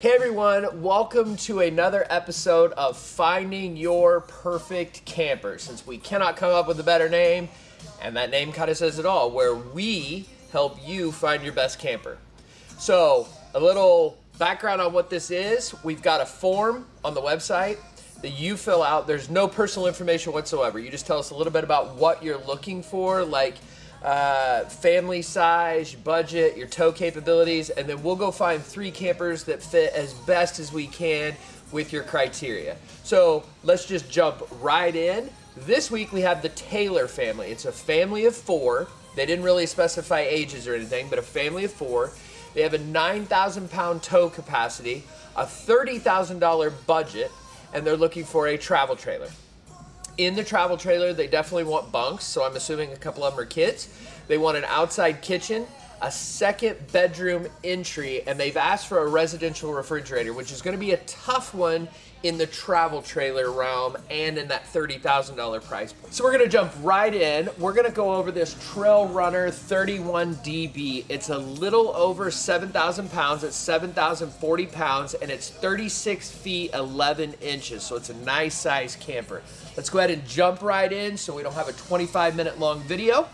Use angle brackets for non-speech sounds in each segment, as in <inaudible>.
Hey everyone, welcome to another episode of Finding Your Perfect Camper. Since we cannot come up with a better name, and that name kind of says it all, where we help you find your best camper. So, a little background on what this is we've got a form on the website that you fill out. There's no personal information whatsoever. You just tell us a little bit about what you're looking for, like uh, family size, budget, your tow capabilities, and then we'll go find three campers that fit as best as we can with your criteria. So let's just jump right in. This week we have the Taylor family. It's a family of four. They didn't really specify ages or anything, but a family of four. They have a 9,000 pound tow capacity, a $30,000 budget, and they're looking for a travel trailer in the travel trailer, they definitely want bunks, so I'm assuming a couple of them are kids. They want an outside kitchen, a second bedroom entry, and they've asked for a residential refrigerator, which is going to be a tough one in the travel trailer realm and in that $30,000 price point. So we're gonna jump right in. We're gonna go over this Trail Runner 31DB. It's a little over 7,000 pounds. It's 7,040 pounds and it's 36 feet 11 inches. So it's a nice size camper. Let's go ahead and jump right in so we don't have a 25 minute long video.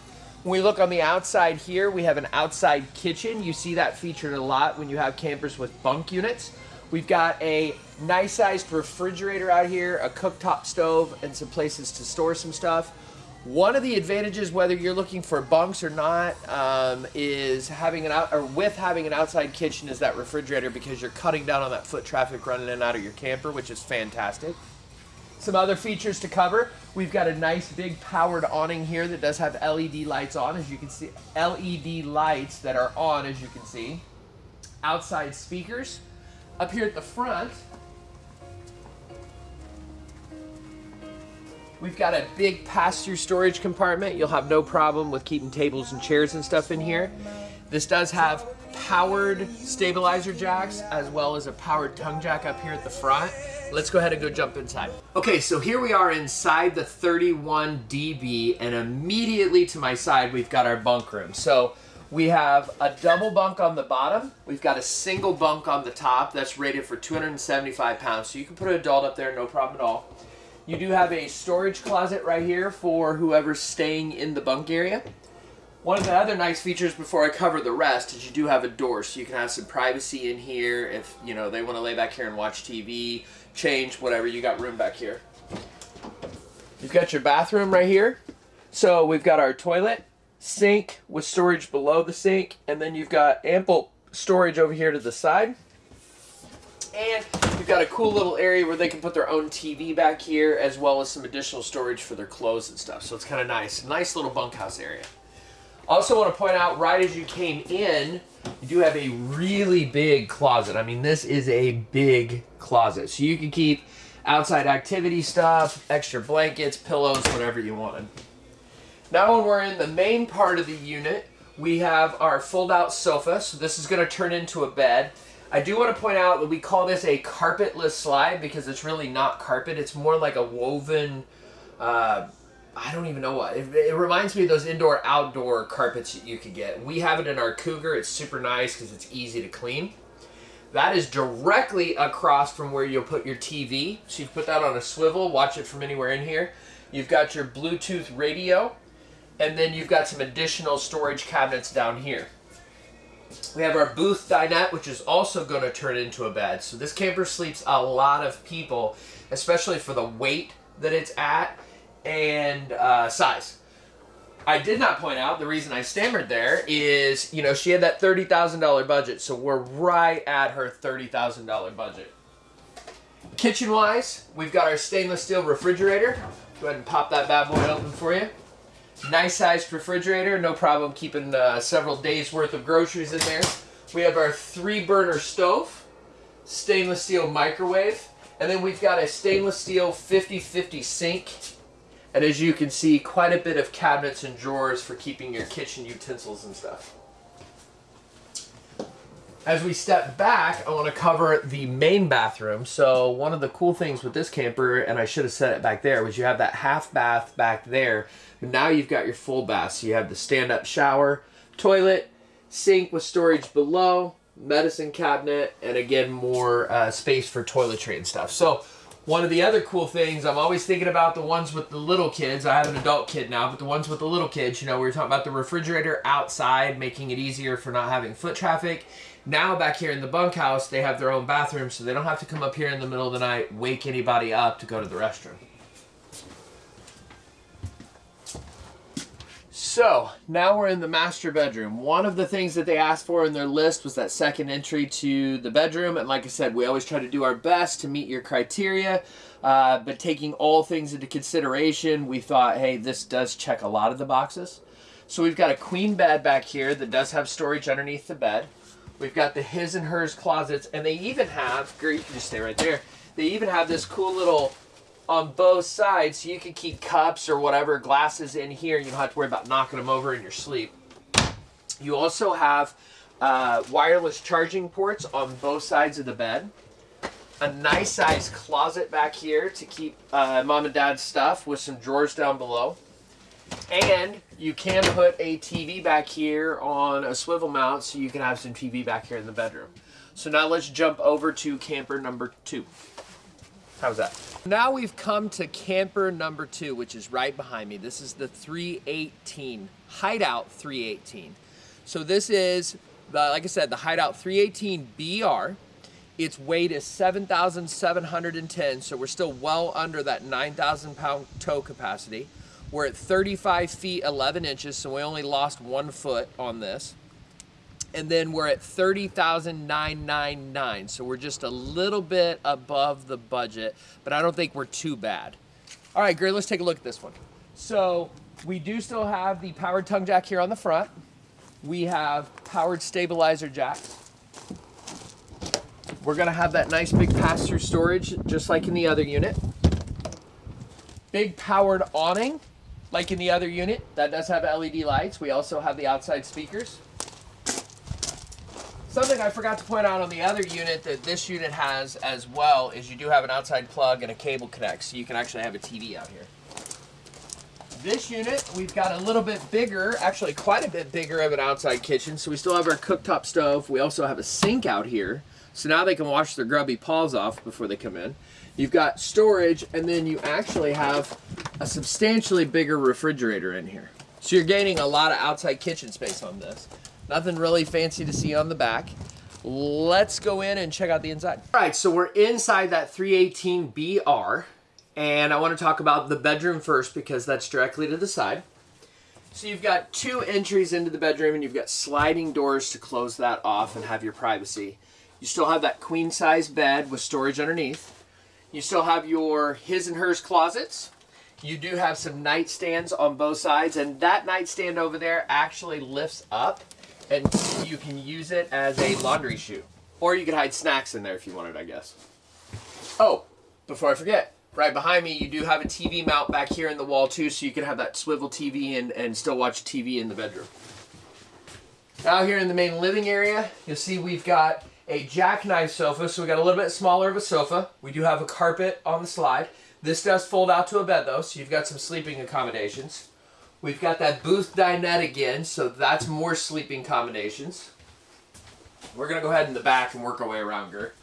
When we look on the outside here, we have an outside kitchen. You see that featured a lot when you have campers with bunk units. We've got a nice sized refrigerator out here, a cooktop stove, and some places to store some stuff. One of the advantages, whether you're looking for bunks or not, um, is having an out or with having an outside kitchen is that refrigerator because you're cutting down on that foot traffic running in and out of your camper, which is fantastic. Some other features to cover. We've got a nice big powered awning here that does have LED lights on, as you can see. LED lights that are on, as you can see. Outside speakers. Up here at the front, we've got a big pass-through storage compartment. You'll have no problem with keeping tables and chairs and stuff in here. This does have powered stabilizer jacks as well as a powered tongue jack up here at the front. Let's go ahead and go jump inside. Okay, so here we are inside the 31DB and immediately to my side we've got our bunk room. So we have a double bunk on the bottom. We've got a single bunk on the top that's rated for 275 pounds. So you can put an adult up there, no problem at all. You do have a storage closet right here for whoever's staying in the bunk area. One of the other nice features before I cover the rest is you do have a door so you can have some privacy in here if you know they want to lay back here and watch TV, change, whatever, you got room back here. You've got your bathroom right here. So we've got our toilet, sink with storage below the sink, and then you've got ample storage over here to the side. And you've got a cool little area where they can put their own TV back here, as well as some additional storage for their clothes and stuff. So it's kind of nice. Nice little bunkhouse area. Also want to point out, right as you came in, you do have a really big closet. I mean, this is a big closet. So you can keep outside activity stuff, extra blankets, pillows, whatever you wanted. Now when we're in the main part of the unit, we have our fold-out sofa. So this is going to turn into a bed. I do want to point out that we call this a carpetless slide because it's really not carpet. It's more like a woven, uh, I don't even know what. It, it, reminds me of those indoor-outdoor carpets that you could get. We have it in our Cougar. It's super nice because it's easy to clean. That is directly across from where you'll put your TV. So you put that on a swivel, watch it from anywhere in here. You've got your Bluetooth radio and then you've got some additional storage cabinets down here. We have our booth dinette, which is also going to turn into a bed. So this camper sleeps a lot of people, especially for the weight that it's at and uh, size. I did not point out, the reason I stammered there is, you know, she had that $30,000 budget, so we're right at her $30,000 budget. Kitchen-wise, we've got our stainless steel refrigerator. Go ahead and pop that bad boy open for you. Nice sized refrigerator, no problem keeping uh, several days worth of groceries in there. We have our three burner stove, stainless steel microwave, and then we've got a stainless steel 50-50 sink. And as you can see, quite a bit of cabinets and drawers for keeping your kitchen utensils and stuff. As we step back, I want to cover the main bathroom. So one of the cool things with this camper, and I should have said it back there, was you have that half bath back there. But now you've got your full bath. So you have the stand-up shower, toilet, sink with storage below, medicine cabinet, and again, more uh, space for toiletry and stuff. So one of the other cool things, I'm always thinking about the ones with the little kids. I have an adult kid now, but the ones with the little kids, you know, we were talking about the refrigerator outside, making it easier for not having foot traffic. Now back here in the bunkhouse, they have their own bathroom, so they don't have to come up here in the middle of the night, wake anybody up to go to the restroom. So now we're in the master bedroom. One of the things that they asked for in their list was that second entry to the bedroom. And like I said, we always try to do our best to meet your criteria. Uh, but taking all things into consideration, we thought, hey, this does check a lot of the boxes. So we've got a queen bed back here that does have storage underneath the bed. We've got the his and hers closets, and they even have, Great, you can just stay right there. They even have this cool little on both sides so you can keep cups or whatever glasses in here. You don't have to worry about knocking them over in your sleep. You also have uh, wireless charging ports on both sides of the bed. A nice size closet back here to keep uh, mom and dad's stuff with some drawers down below. And you can put a TV back here on a swivel mount so you can have some TV back here in the bedroom. So now let's jump over to camper number two. How's that? Now we've come to camper number two, which is right behind me. This is the 318, Hideout 318. So this is, the, like I said, the Hideout 318 BR. Its weight is 7,710, so we're still well under that 9,000 pound tow capacity. We're at 35 feet 11 inches, so we only lost one foot on this and then we're at 30,999. So we're just a little bit above the budget, but I don't think we're too bad. All right, great, let's take a look at this one. So we do still have the powered tongue jack here on the front. We have powered stabilizer jack. We're gonna have that nice big pass-through storage, just like in the other unit. Big powered awning, like in the other unit. That does have LED lights. We also have the outside speakers. Something I forgot to point out on the other unit that this unit has as well is you do have an outside plug and a cable connect, so you can actually have a TV out here. This unit, we've got a little bit bigger, actually quite a bit bigger of an outside kitchen. So we still have our cooktop stove. We also have a sink out here. So now they can wash their grubby paws off before they come in. You've got storage, and then you actually have a substantially bigger refrigerator in here. So you're gaining a lot of outside kitchen space on this. Nothing really fancy to see on the back. Let's go in and check out the inside. All right, so we're inside that 318BR, and I want to talk about the bedroom first because that's directly to the side. So you've got two entries into the bedroom and you've got sliding doors to close that off and have your privacy. You still have that queen size bed with storage underneath. You still have your his and hers closets. You do have some nightstands on both sides and that nightstand over there actually lifts up and you can use it as a laundry chute. Or you could hide snacks in there if you wanted, I guess. Oh, before I forget, right behind me you do have a TV mount back here in the wall too, so you can have that swivel TV and, and still watch TV in the bedroom. Now here in the main living area, you'll see we've got a jackknife sofa, so we got a little bit smaller of a sofa. We do have a carpet on the slide. This does fold out to a bed though, so you've got some sleeping accommodations. We've got that booth dinette again, so that's more sleeping combinations. We're gonna go ahead in the back and work our way around Gert.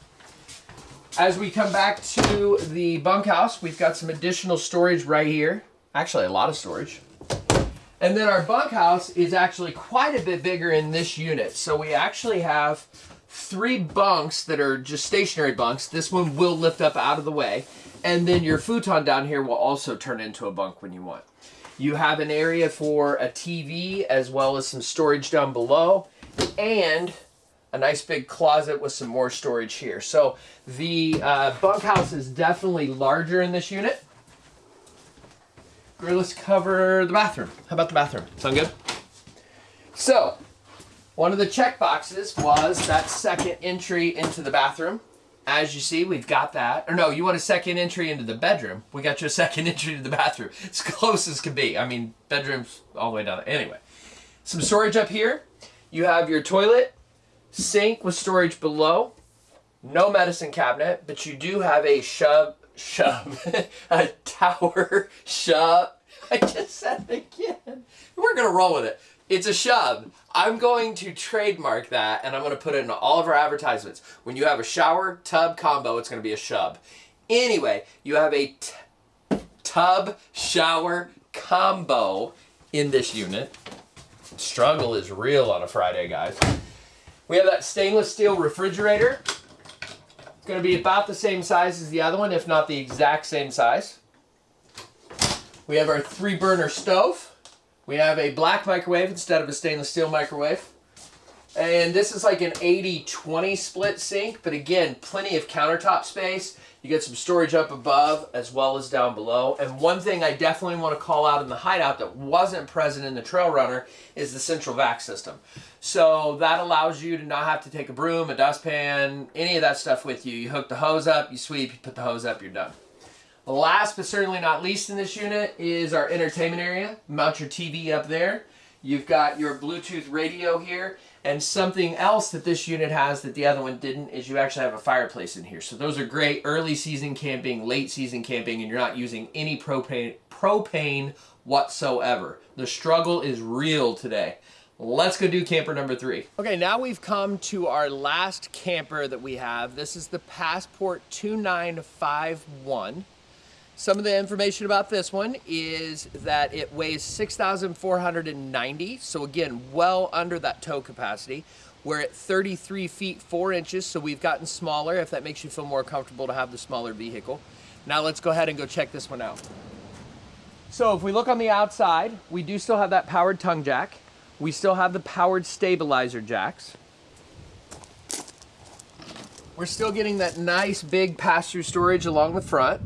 As we come back to the bunkhouse, we've got some additional storage right here. Actually, a lot of storage. And then our bunkhouse is actually quite a bit bigger in this unit. So we actually have three bunks that are just stationary bunks. This one will lift up out of the way. And then your futon down here will also turn into a bunk when you want. You have an area for a TV as well as some storage down below and a nice big closet with some more storage here. So the uh, bunkhouse is definitely larger in this unit. Let's cover the bathroom. How about the bathroom? Sound good? So, one of the check boxes was that second entry into the bathroom. As you see, we've got that. Or no, you want a second entry into the bedroom. We got you a <laughs> second entry to the bathroom. As close as can be. I mean, bedroom's all the way down. Anyway, some storage up here. You have your toilet, sink with storage below. No medicine cabinet, but you do have a shove, shove, <laughs> a tower <laughs> shove. I just said it again. We're going to roll with it. It's a shub. I'm going to trademark that and I'm going to put it in all of our advertisements. When you have a shower tub combo, it's going to be a shub. Anyway, you have a tub shower combo in this unit. Struggle is real on a Friday, guys. We have that stainless steel refrigerator. It's going to be about the same size as the other one, if not the exact same size. We have our three burner stove. We have a black microwave instead of a stainless steel microwave. And this is like an 80-20 split sink, but again, plenty of countertop space. You get some storage up above as well as down below. And one thing I definitely want to call out in the hideout that wasn't present in the Trail Runner is the central vac system. So that allows you to not have to take a broom, a dustpan, any of that stuff with you. You hook the hose up, you sweep, you put the hose up, you're done. Last but certainly not least in this unit is our entertainment area. Mount your TV up there. You've got your Bluetooth radio here. And something else that this unit has that the other one didn't is you actually have a fireplace in here. So those are great early season camping, late season camping, and you're not using any propane, propane whatsoever. The struggle is real today. Let's go do camper number three. Okay, now we've come to our last camper that we have. This is the Passport 2951. Some of the information about this one is that it weighs 6,490. So again, well under that tow capacity. We're at 33 feet 4 inches, so we've gotten smaller if that makes you feel more comfortable to have the smaller vehicle. Now let's go ahead and go check this one out. So if we look on the outside, we do still have that powered tongue jack. We still have the powered stabilizer jacks. We're still getting that nice big pass-through storage along the front.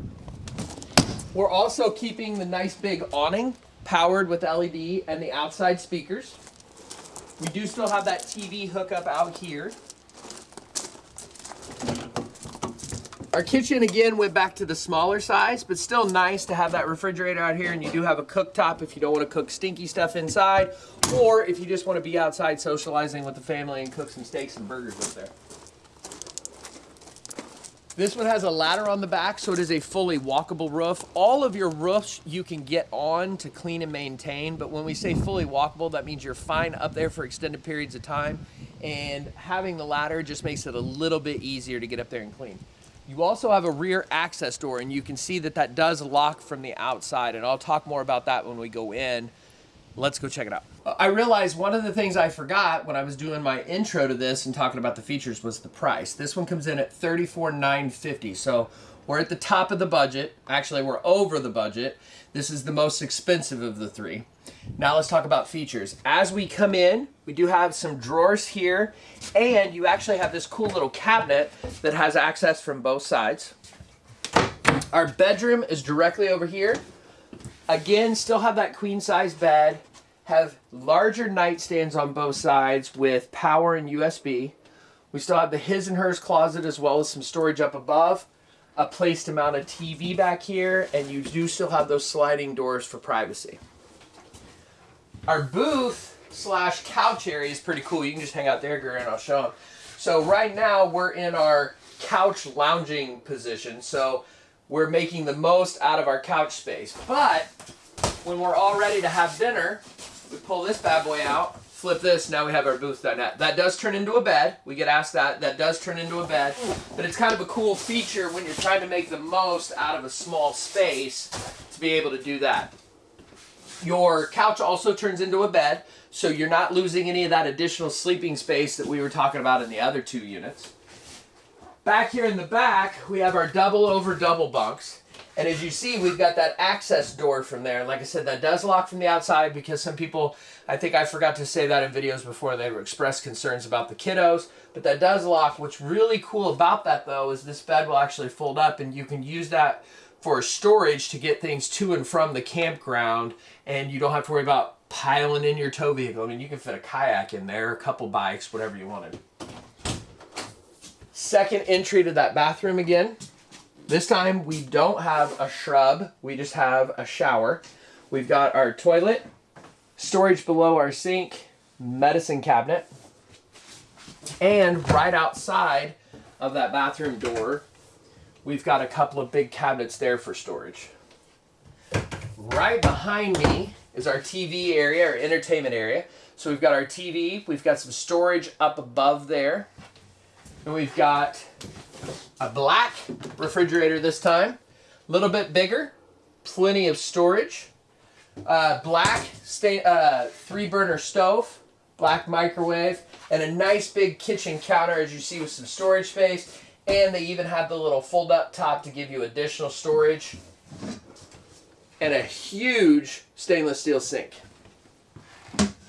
We're also keeping the nice big awning powered with LED and the outside speakers. We do still have that TV hookup out here. Our kitchen again went back to the smaller size, but still nice to have that refrigerator out here and you do have a cooktop if you don't want to cook stinky stuff inside or if you just want to be outside socializing with the family and cook some steaks and burgers up there. This one has a ladder on the back, so it is a fully walkable roof. All of your roofs you can get on to clean and maintain, but when we say fully walkable, that means you're fine up there for extended periods of time, and having the ladder just makes it a little bit easier to get up there and clean. You also have a rear access door, and you can see that that does lock from the outside, and I'll talk more about that when we go in. Let's go check it out. Uh, I realized one of the things I forgot when I was doing my intro to this and talking about the features was the price. This one comes in at $34,950. So we're at the top of the budget. Actually, we're over the budget. This is the most expensive of the three. Now let's talk about features. As we come in, we do have some drawers here, and you actually have this cool little cabinet that has access from both sides. Our bedroom is directly over here. Again, still have that queen size bed have larger nightstands on both sides with power and USB. We still have the his and hers closet as well as some storage up above, a place to mount a TV back here, and you do still have those sliding doors for privacy. Our booth slash couch area is pretty cool. You can just hang out there, Gary, and I'll show them. So right now we're in our couch lounging position. So we're making the most out of our couch space. But when we're all ready to have dinner, we pull this bad boy out, flip this, now we have our booth that does turn into a bed. We get asked that. That does turn into a bed. But it's kind of a cool feature when you're trying to make the most out of a small space to be able to do that. Your couch also turns into a bed, so you're not losing any of that additional sleeping space that we were talking about in the other two units. Back here in the back, we have our double over double bunks. And as you see, we've got that access door from there. Like I said, that does lock from the outside because some people, I think I forgot to say that in videos before, they expressed concerns about the kiddos, but that does lock. What's really cool about that though is this bed will actually fold up and you can use that for storage to get things to and from the campground and you don't have to worry about piling in your tow vehicle. I mean, you can fit a kayak in there, a couple bikes, whatever you wanted. Second entry to that bathroom again. This time we don't have a shub, we just have a shower. We've got our toilet, storage below our sink, medicine cabinet, and right outside of that bathroom door, we've got a couple of big cabinets there for storage. Right behind me is our TV area, our entertainment area. So we've got our TV, we've got some storage up above there, and we've got a black refrigerator this time, a little bit bigger, plenty of storage, uh, black uh, three burner stove, black microwave, and a nice big kitchen counter as you see with some storage space. And they even have the little fold up top to give you additional storage. And a huge stainless steel sink.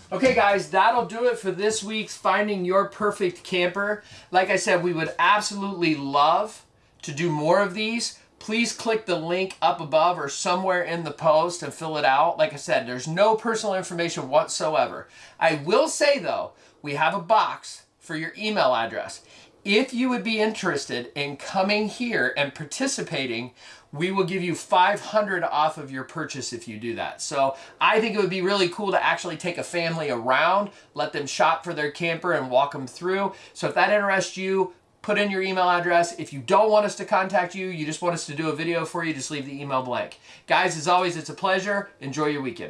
Okay guys, that'll do it for this week's Finding Your Perfect Camper. Like I said, we would absolutely love to do more of these. Please click the link up above or somewhere in the post and fill it out. Like I said, there's no personal information whatsoever. I will say though, we have a box for your email address. If you would be interested in coming here and participating, we will give you 500 off of your purchase if you do that. So I think it would be really cool to actually take a family around, let them shop for their camper and walk them through. So if that interests you, put in your email address. If you don't want us to contact you, you just want us to do a video for you, just leave the email blank. Guys, as always, it's a pleasure. Enjoy your weekend.